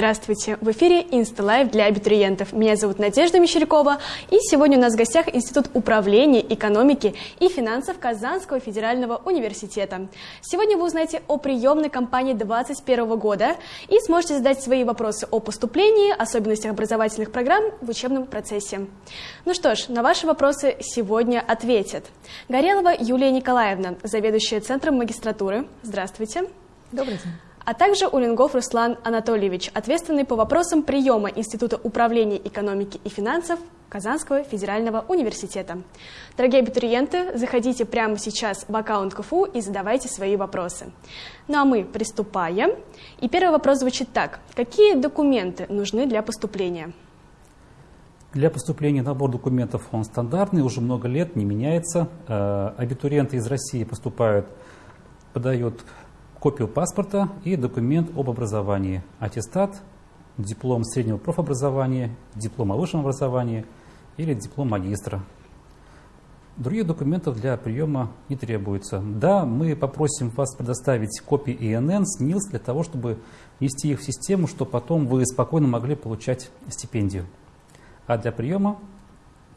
Здравствуйте! В эфире InstaLive для абитуриентов. Меня зовут Надежда Мещерякова, и сегодня у нас в гостях Институт управления, экономики и финансов Казанского федерального университета. Сегодня вы узнаете о приемной кампании 2021 года и сможете задать свои вопросы о поступлении, особенностях образовательных программ в учебном процессе. Ну что ж, на ваши вопросы сегодня ответят Горелова Юлия Николаевна, заведующая Центром магистратуры. Здравствуйте! Добрый день! А также Улингов Руслан Анатольевич, ответственный по вопросам приема Института управления экономики и финансов Казанского федерального университета. Дорогие абитуриенты, заходите прямо сейчас в аккаунт КФУ и задавайте свои вопросы. Ну а мы приступаем. И первый вопрос звучит так. Какие документы нужны для поступления? Для поступления набор документов он стандартный, уже много лет, не меняется. Э, абитуриенты из России поступают, подают копию паспорта и документ об образовании, аттестат, диплом среднего профобразования, диплом о высшем образовании или диплом магистра. Других документов для приема не требуется. Да, мы попросим вас предоставить копии ИНН, СНИЛС для того, чтобы ввести их в систему, чтобы потом вы спокойно могли получать стипендию. А для приема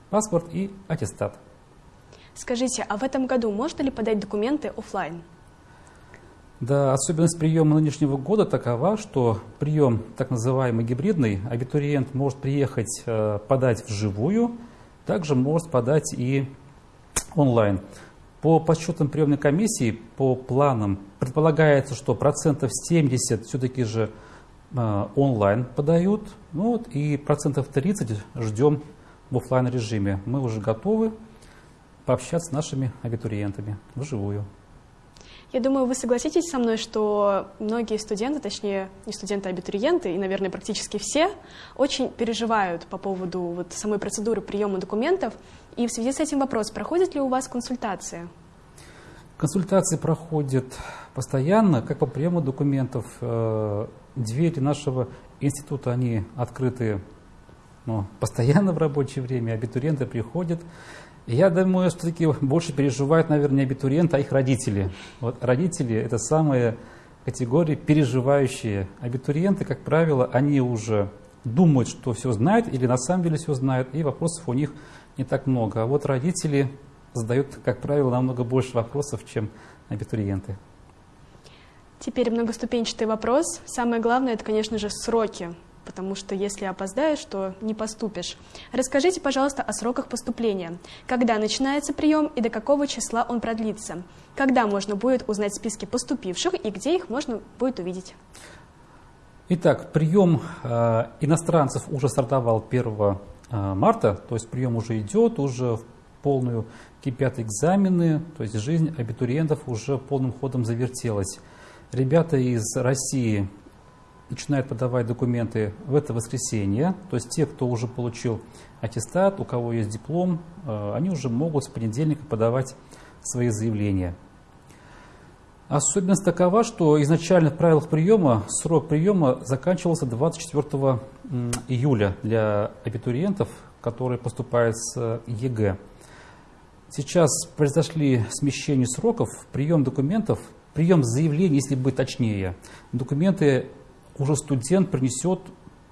паспорт и аттестат. Скажите, а в этом году можно ли подать документы офлайн? Да, особенность приема нынешнего года такова, что прием так называемый гибридный, абитуриент может приехать э, подать вживую, также может подать и онлайн. По подсчетам приемной комиссии, по планам, предполагается, что процентов 70 все-таки же э, онлайн подают, ну вот, и процентов 30 ждем в офлайн режиме. Мы уже готовы пообщаться с нашими абитуриентами вживую. Я думаю, вы согласитесь со мной, что многие студенты, точнее, не студенты, а абитуриенты, и, наверное, практически все, очень переживают по поводу вот самой процедуры приема документов. И в связи с этим вопрос, проходит ли у вас консультация? Консультации проходят постоянно, как по приему документов. Э, двери нашего института, они открыты ну, постоянно в рабочее время, абитуриенты приходят, я думаю, что таки больше переживают, наверное, не абитуриенты, а их родители. Вот родители – это самые категории переживающие. Абитуриенты, как правило, они уже думают, что все знают или на самом деле все знают, и вопросов у них не так много. А вот родители задают, как правило, намного больше вопросов, чем абитуриенты. Теперь многоступенчатый вопрос. Самое главное – это, конечно же, сроки потому что если опоздаешь, то не поступишь. Расскажите, пожалуйста, о сроках поступления. Когда начинается прием и до какого числа он продлится? Когда можно будет узнать списки поступивших и где их можно будет увидеть? Итак, прием э, иностранцев уже стартовал 1 э, марта, то есть прием уже идет, уже в полную кипят экзамены, то есть жизнь абитуриентов уже полным ходом завертелась. Ребята из России начинают подавать документы в это воскресенье. То есть те, кто уже получил аттестат, у кого есть диплом, э, они уже могут с понедельника подавать свои заявления. Особенность такова, что изначально в правилах приема срок приема заканчивался 24 июля для абитуриентов, которые поступают с ЕГЭ. Сейчас произошли смещения сроков, прием документов, прием заявлений, если быть точнее. Документы уже студент принесет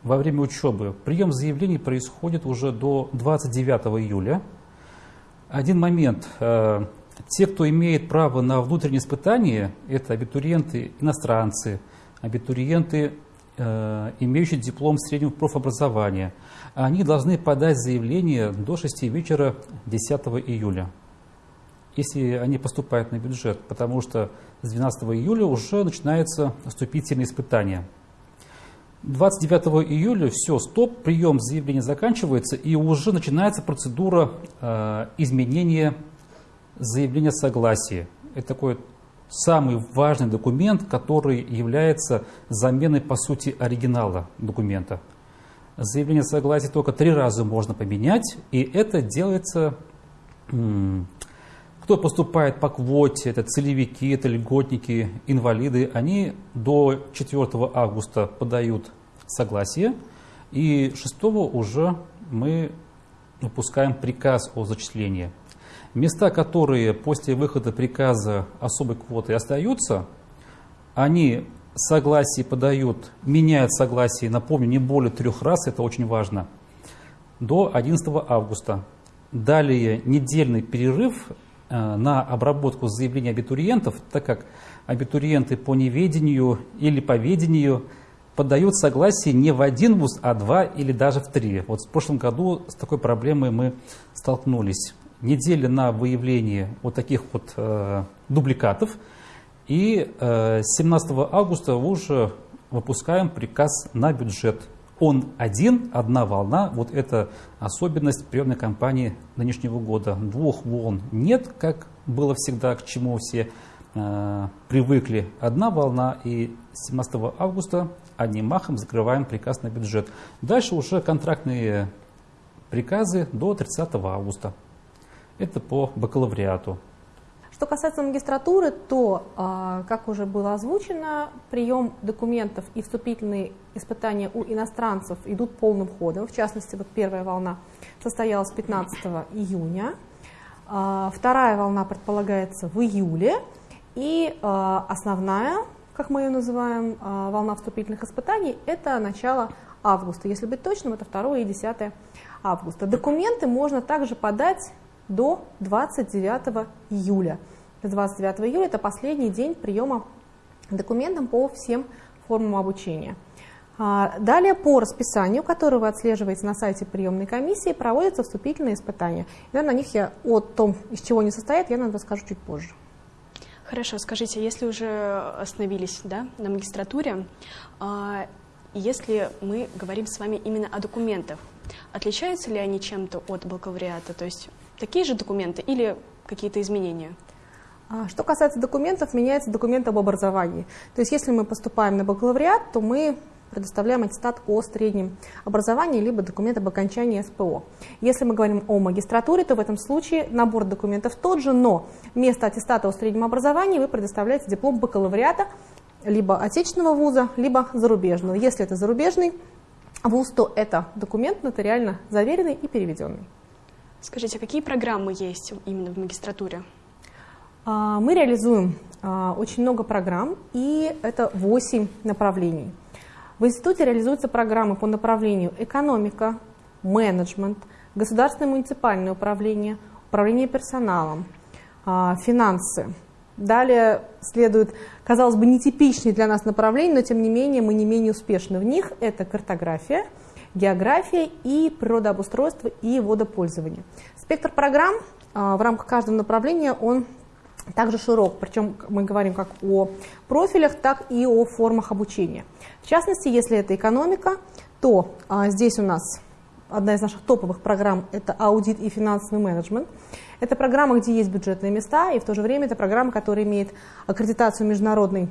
во время учебы. Прием заявлений происходит уже до 29 июля. Один момент. Э, те, кто имеет право на внутреннее испытание, это абитуриенты иностранцы, абитуриенты, э, имеющие диплом среднего профобразования, они должны подать заявление до 6 вечера 10 июля, если они поступают на бюджет, потому что с 12 июля уже начинается вступительное испытание. 29 июля все, стоп, прием заявления заканчивается, и уже начинается процедура э, изменения заявления согласия. Это такой самый важный документ, который является заменой, по сути, оригинала документа. Заявление согласия только три раза можно поменять, и это делается кто поступает по квоте, это целевики, это льготники, инвалиды, они до 4 августа подают согласие, и 6 уже мы выпускаем приказ о зачислении. Места, которые после выхода приказа особой квоты остаются, они согласие подают, меняют согласие, напомню, не более трех раз, это очень важно, до 11 августа. Далее недельный перерыв на обработку заявлений абитуриентов, так как абитуриенты по неведению или по ведению подают согласие не в один вуз, а два или даже в три. Вот в прошлом году с такой проблемой мы столкнулись. Неделя на выявление вот таких вот э, дубликатов. И э, 17 августа уже выпускаем приказ на бюджет он один, одна волна, вот это особенность приемной кампании нынешнего года. Двух волн нет, как было всегда, к чему все э, привыкли. Одна волна, и 17 августа одним махом закрываем приказ на бюджет. Дальше уже контрактные приказы до 30 августа. Это по бакалавриату. Что касается магистратуры, то, а, как уже было озвучено, прием документов и вступительные испытания у иностранцев идут полным ходом. В частности, вот первая волна состоялась 15 июня, а, вторая волна предполагается в июле, и а, основная, как мы ее называем, волна вступительных испытаний, это начало августа. Если быть точным, это 2 и 10 августа. Документы можно также подать до 29 июля. 29 июля это последний день приема документов по всем формам обучения. А, далее по расписанию, которое вы отслеживаете на сайте приемной комиссии, проводятся вступительные испытания. И на них я о том, из чего они состоят, я нам расскажу чуть позже. Хорошо, скажите, если уже остановились да, на магистратуре, а, если мы говорим с вами именно о документах, отличаются ли они чем-то от бакалавриата? То есть такие же документы или какие-то изменения? А, что касается документов, меняется документ об образовании. То есть если мы поступаем на бакалавриат, то мы предоставляем аттестат о среднем образовании, либо документ об окончании СПО. Если мы говорим о магистратуре, то в этом случае набор документов тот же, но вместо аттестата о среднем образовании вы предоставляете диплом бакалавриата либо отечественного вуза, либо зарубежного. Если это зарубежный вуз, то это документ нотариально заверенный и переведенный. Скажите, а какие программы есть именно в магистратуре? А, мы реализуем а, очень много программ, и это 8 направлений. В институте реализуются программы по направлению экономика, менеджмент, государственное муниципальное управление, управление персоналом, а, финансы. Далее следует, казалось бы, нетипичные для нас направления, но тем не менее мы не менее успешны в них. Это картография, география и природообустройство и водопользование. Спектр программ в рамках каждого направления он также широк, причем мы говорим как о профилях, так и о формах обучения. В частности, если это экономика, то а, здесь у нас одна из наших топовых программ – это аудит и финансовый менеджмент. Это программа, где есть бюджетные места, и в то же время это программа, которая имеет аккредитацию международной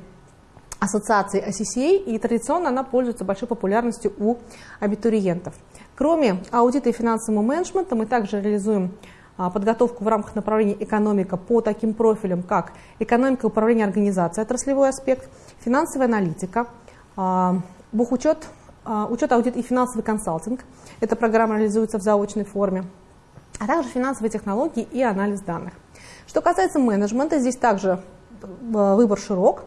ассоциации ACCA, и традиционно она пользуется большой популярностью у абитуриентов. Кроме аудита и финансового менеджмента мы также реализуем а, подготовку в рамках направления экономика по таким профилям, как экономика управления организацией, отраслевой аспект, финансовая аналитика, а, бухучет, а, учет, аудит и финансовый консалтинг. Эта программа реализуется в заочной форме, а также финансовые технологии и анализ данных. Что касается менеджмента, здесь также выбор широк.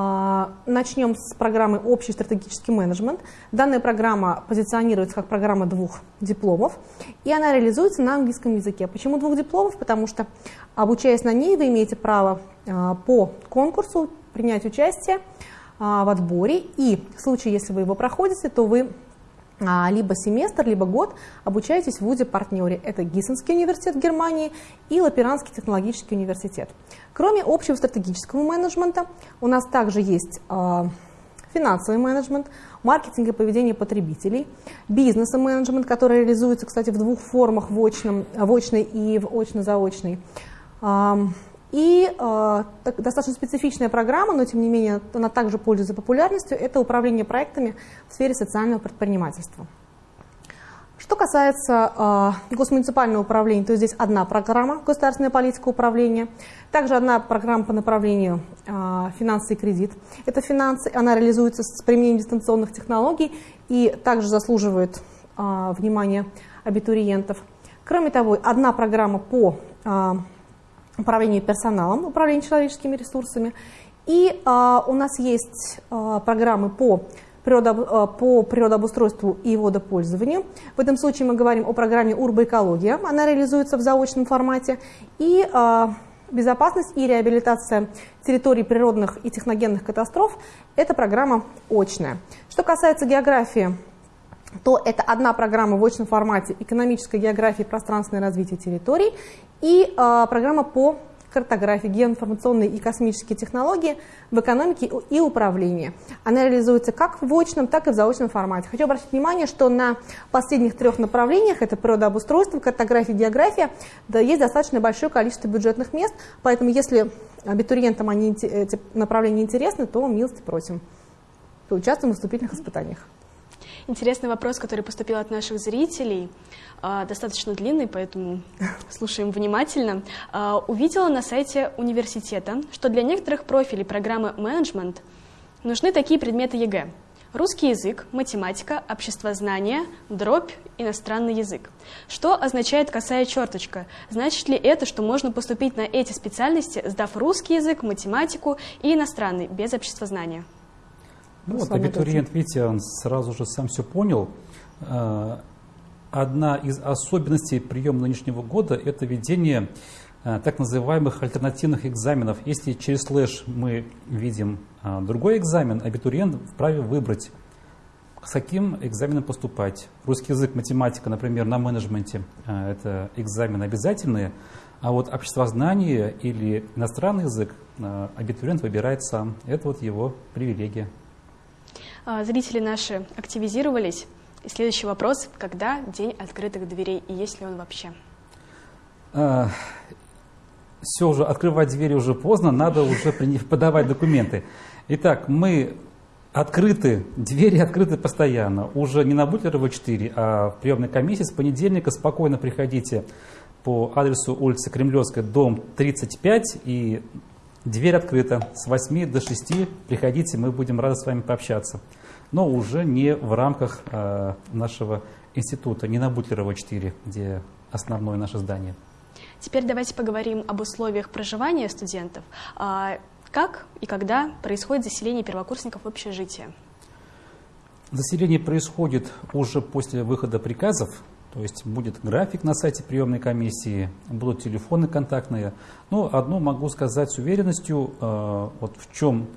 А, начнем с программы «Общий стратегический менеджмент». Данная программа позиционируется как программа двух дипломов, и она реализуется на английском языке. Почему двух дипломов? Потому что, обучаясь на ней, вы имеете право а, по конкурсу принять участие а, в отборе, и в случае, если вы его проходите, то вы либо семестр, либо год обучаетесь в ВУЗе-партнере. Это Гиссенский университет Германии и Лаперанский технологический университет. Кроме общего стратегического менеджмента, у нас также есть э, финансовый менеджмент, маркетинг и поведение потребителей, бизнес менеджмент, который реализуется, кстати, в двух формах, в, очном, в очной и в очно-заочной. И э, достаточно специфичная программа, но тем не менее она также пользуется популярностью, это управление проектами в сфере социального предпринимательства. Что касается э, госмуниципального управления, то здесь одна программа «Государственная политика управления», также одна программа по направлению э, «Финансы и кредит». Это финансы, она реализуется с применением дистанционных технологий и также заслуживает э, внимания абитуриентов. Кроме того, одна программа по э, управление персоналом, управление человеческими ресурсами, И а, у нас есть а, программы по а, по природообустройству и водопользованию. В этом случае мы говорим о программе «Урбоэкология». Она реализуется в заочном формате. И а, безопасность и реабилитация территорий природных и техногенных катастроф – это программа очная. Что касается географии, то это одна программа в очном формате «Экономическая география и пространственное развитие территорий» и э, программа по картографии, геоинформационные и космические технологии в экономике и управлении. Она реализуется как в очном, так и в заочном формате. Хочу обратить внимание, что на последних трех направлениях, это природообустройство, картография, география, да, есть достаточно большое количество бюджетных мест, поэтому если абитуриентам они, эти направления интересны, то милости просим. Поучаствуем в вступительных испытаниях. Интересный вопрос, который поступил от наших зрителей, а, достаточно длинный, поэтому слушаем внимательно. А, увидела на сайте университета, что для некоторых профилей программы менеджмент нужны такие предметы ЕГЭ. Русский язык, математика, обществознание, дробь, иностранный язык. Что означает косая черточка? Значит ли это, что можно поступить на эти специальности, сдав русский язык, математику и иностранный, без обществознания? Ну, вот абитуриент, видите, он сразу же сам все понял. А, одна из особенностей приема нынешнего года – это введение а, так называемых альтернативных экзаменов. Если через слэш мы видим а, другой экзамен, абитуриент вправе выбрать, с каким экзаменом поступать. Русский язык, математика, например, на менеджменте – это экзамены обязательные, а вот обществознание или иностранный язык абитуриент выбирает сам. Это вот его привилегия. А, зрители наши активизировались. И следующий вопрос. Когда день открытых дверей и есть ли он вообще? А, все уже, открывать двери уже поздно, надо уже подавать документы. Итак, мы открыты, двери открыты постоянно. Уже не на Бутлерова 4, а в приемной комиссии с понедельника спокойно приходите по адресу улицы Кремлевская, дом 35, и дверь открыта. С 8 до 6 приходите, мы будем рады с вами пообщаться но уже не в рамках э, нашего института, не на Бутлерова 4, где основное наше здание. Теперь давайте поговорим об условиях проживания студентов. А как и когда происходит заселение первокурсников в общежитие? Заселение происходит уже после выхода приказов, то есть будет график на сайте приемной комиссии, будут телефоны контактные. Но одно могу сказать с уверенностью, э, вот в чем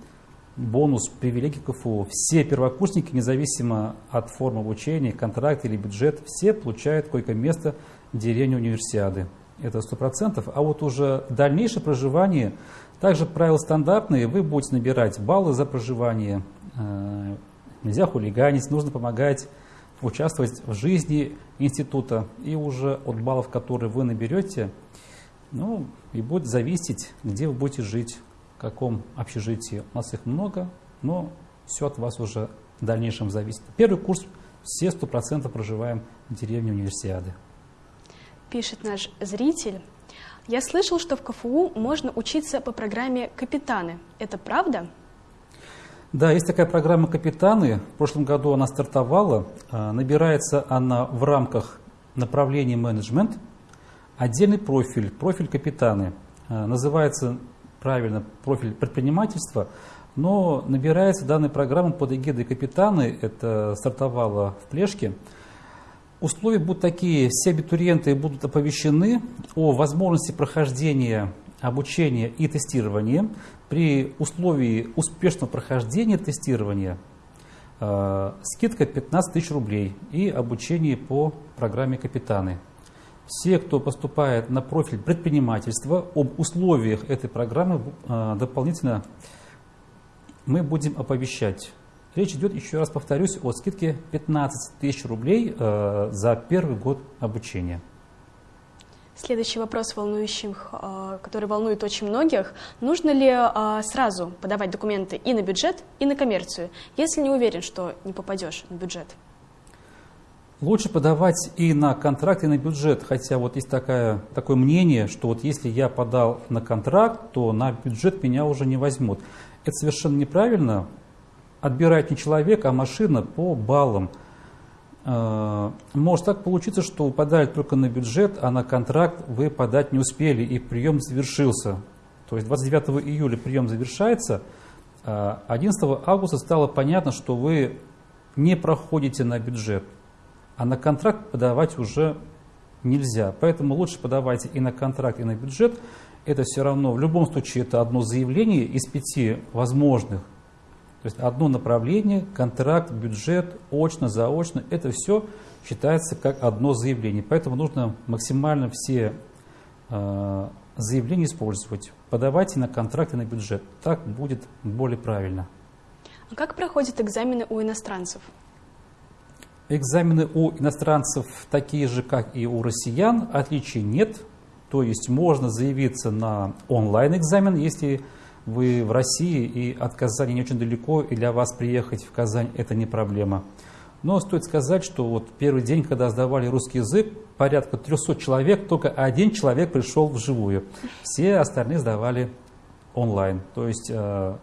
бонус, привилегии КФУ. Все первокурсники, независимо от формы обучения, контракт или бюджет, все получают койко-место в деревне универсиады. Это 100%. А вот уже дальнейшее проживание, также правила стандартные, вы будете набирать баллы за проживание. Э, нельзя хулиганить, нужно помогать участвовать в жизни института. И уже от баллов, которые вы наберете, ну, и будет зависеть, где вы будете жить каком общежитии. У нас их много, но все от вас уже в дальнейшем зависит. Первый курс все сто процентов проживаем в деревне Универсиады. Пишет наш зритель. Я слышал, что в КФУ можно учиться по программе «Капитаны». Это правда? Да, есть такая программа «Капитаны». В прошлом году она стартовала. А, набирается она в рамках направления менеджмент. Отдельный профиль, профиль «Капитаны». А, называется правильно профиль предпринимательства, но набирается данная программа под эгидой капитаны, это стартовало в Плешке. Условия будут такие, все абитуриенты будут оповещены о возможности прохождения обучения и тестирования. При условии успешного прохождения тестирования э, скидка 15 тысяч рублей и обучение по программе «Капитаны». Все, кто поступает на профиль предпринимательства, об условиях этой программы э, дополнительно мы будем оповещать. Речь идет, еще раз повторюсь, о скидке 15 тысяч рублей э, за первый год обучения. Следующий вопрос, волнующий, э, который волнует очень многих. Нужно ли сразу подавать документы и на бюджет, и на коммерцию, если не уверен, что не попадешь на бюджет? Лучше подавать и на контракт, и на бюджет, хотя вот есть такая, такое мнение, что вот если я подал на контракт, то на бюджет меня уже не возьмут. Это совершенно неправильно. Отбирает не человек, а машина по баллам. Э, может так получиться, что вы подали только на бюджет, а на контракт вы подать не успели, и прием завершился. То есть 29 июля прием завершается – 11 а, августа стало понятно, что вы не проходите на бюджет, а на контракт подавать уже нельзя. Поэтому лучше подавайте и на контракт, и на бюджет. Это все равно, в любом случае, это одно заявление из пяти возможных. То есть одно направление, контракт, бюджет, очно, заочно, это все считается как одно заявление. Поэтому нужно максимально все э, заявления использовать. Подавайте на контракт и на бюджет. Так будет более правильно. А как проходят экзамены у иностранцев? Экзамены у иностранцев такие же, как и у россиян, отличий нет. То есть можно заявиться на онлайн-экзамен, если вы в России и от Казани не очень далеко, и для вас приехать в Казань это не проблема. Но стоит сказать, что вот первый день, когда сдавали русский язык, порядка 300 человек, только один человек пришел вживую. Все остальные сдавали онлайн. То есть э,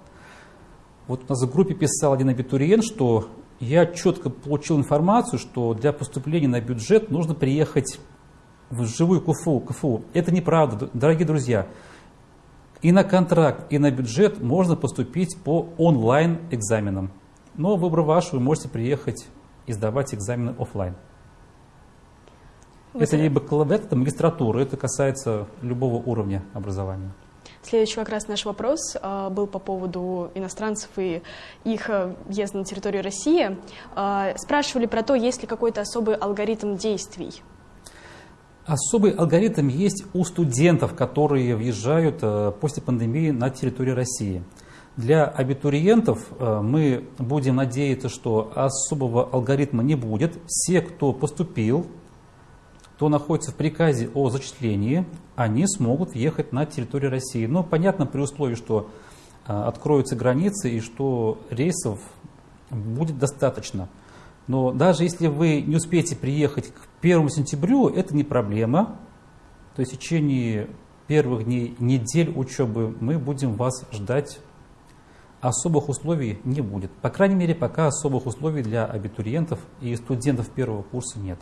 вот у нас в группе писал один абитуриент, что я четко получил информацию, что для поступления на бюджет нужно приехать в живую КФУ. КФУ. Это неправда, дорогие друзья. И на контракт, и на бюджет можно поступить по онлайн-экзаменам. Но выбор ваш, вы можете приехать и сдавать экзамены офлайн. Это либо бакалавриат, это магистратура, это касается любого уровня образования. Следующий как раз наш вопрос э, был по поводу иностранцев и их э, въезда на территорию России. Э, спрашивали про то, есть ли какой-то особый алгоритм действий. Особый алгоритм есть у студентов, которые въезжают после пандемии на территорию России. Для абитуриентов мы будем надеяться, что особого алгоритма не будет. Все, кто поступил кто находится в приказе о зачислении, они смогут въехать на территорию России. Но понятно, при условии, что а, откроются границы и что рейсов будет достаточно. Но даже если вы не успеете приехать к 1 сентябрю, это не проблема. То есть в течение первых дней, недель учебы мы будем вас ждать. Особых условий не будет. По крайней мере, пока особых условий для абитуриентов и студентов первого курса нет.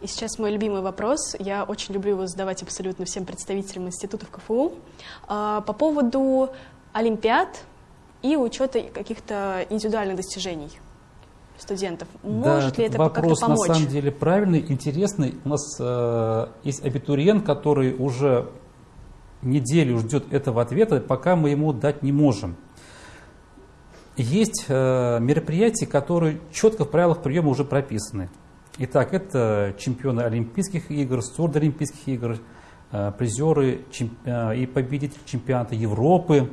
И сейчас мой любимый вопрос. Я очень люблю его задавать абсолютно всем представителям институтов КФУ. А, по поводу олимпиад и учета каких-то индивидуальных достижений студентов. Может да, ли это вопрос на самом деле правильный, интересный. У нас э, есть абитуриент, который уже неделю ждет этого ответа, пока мы ему дать не можем. Есть э, мероприятия, которые четко в правилах приема уже прописаны. Итак, это чемпионы Олимпийских игр, сурдоолимпийских игр, э, призеры э, и победители чемпионата Европы.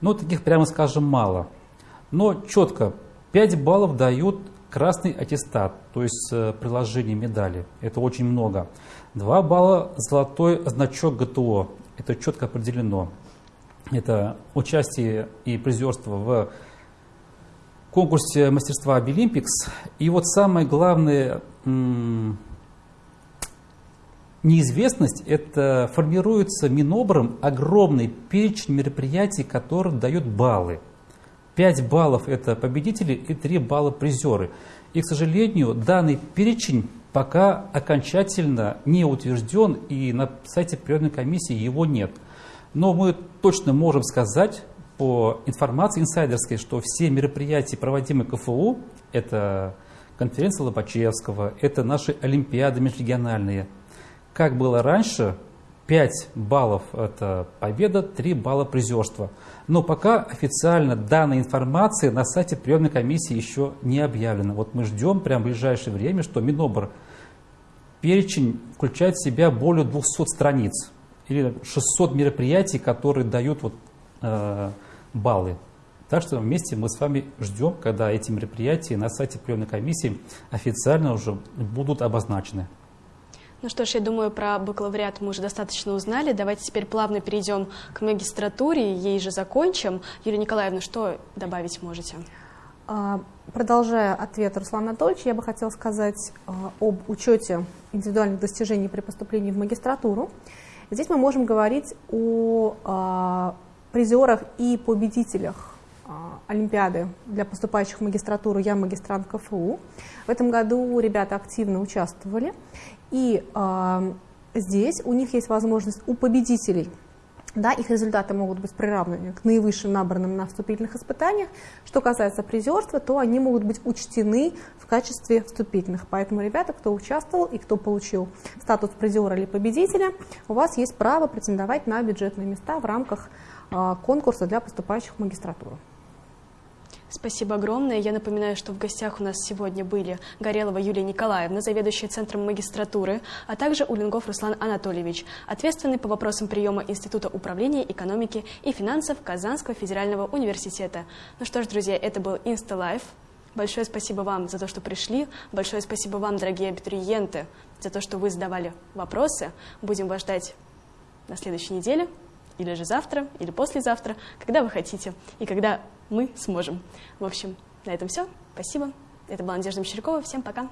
Но таких, прямо скажем, мало. Но четко 5 баллов дают красный аттестат, то есть э, приложение медали. Это очень много. 2 балла золотой значок ГТО. Это четко определено. Это участие и призерство в конкурсе мастерства Обилимпикс. И вот самое главное неизвестность, это формируется Минобром огромный перечень мероприятий, который дает баллы. 5 баллов это победители и 3 балла призеры. И, к сожалению, данный перечень пока окончательно не утвержден, и на сайте приемной комиссии его нет. Но мы точно можем сказать, по информации инсайдерской, что все мероприятия, проводимые КФУ, это конференция Лобачевского, это наши олимпиады межрегиональные. Как было раньше, 5 баллов – это победа, 3 балла призерства. Но пока официально данная информация на сайте приемной комиссии еще не объявлена. Вот мы ждем прямо в ближайшее время, что Минобр перечень включает в себя более 200 страниц или 600 мероприятий, которые дают вот, э, баллы. Так что вместе мы с вами ждем, когда эти мероприятия на сайте приемной комиссии официально уже будут обозначены. Ну что ж, я думаю, про бакалавриат мы уже достаточно узнали. Давайте теперь плавно перейдем к магистратуре, ей же закончим. Юлия Николаевна, что добавить можете? А, продолжая ответ Руслана Анатольевича, я бы хотела сказать а, об учете индивидуальных достижений при поступлении в магистратуру. Здесь мы можем говорить о а, призерах и победителях Олимпиады для поступающих в магистратуру «Я магистрант КФУ». В этом году ребята активно участвовали. И э, здесь у них есть возможность у победителей да, их результаты могут быть приравнены к наивысшим набранным на вступительных испытаниях. Что касается призерства, то они могут быть учтены в качестве вступительных. Поэтому, ребята, кто участвовал и кто получил статус призера или победителя, у вас есть право претендовать на бюджетные места в рамках а, конкурса для поступающих в магистратуру. Спасибо огромное. Я напоминаю, что в гостях у нас сегодня были Горелова Юлия Николаевна, заведующая Центром магистратуры, а также Улингов Руслан Анатольевич, ответственный по вопросам приема Института управления, экономики и финансов Казанского федерального университета. Ну что ж, друзья, это был InstaLife. Большое спасибо вам за то, что пришли. Большое спасибо вам, дорогие абитуриенты, за то, что вы задавали вопросы. Будем вас ждать на следующей неделе, или же завтра, или послезавтра, когда вы хотите и когда мы сможем. В общем, на этом все. Спасибо. Это была Надежда Мещерякова. Всем пока.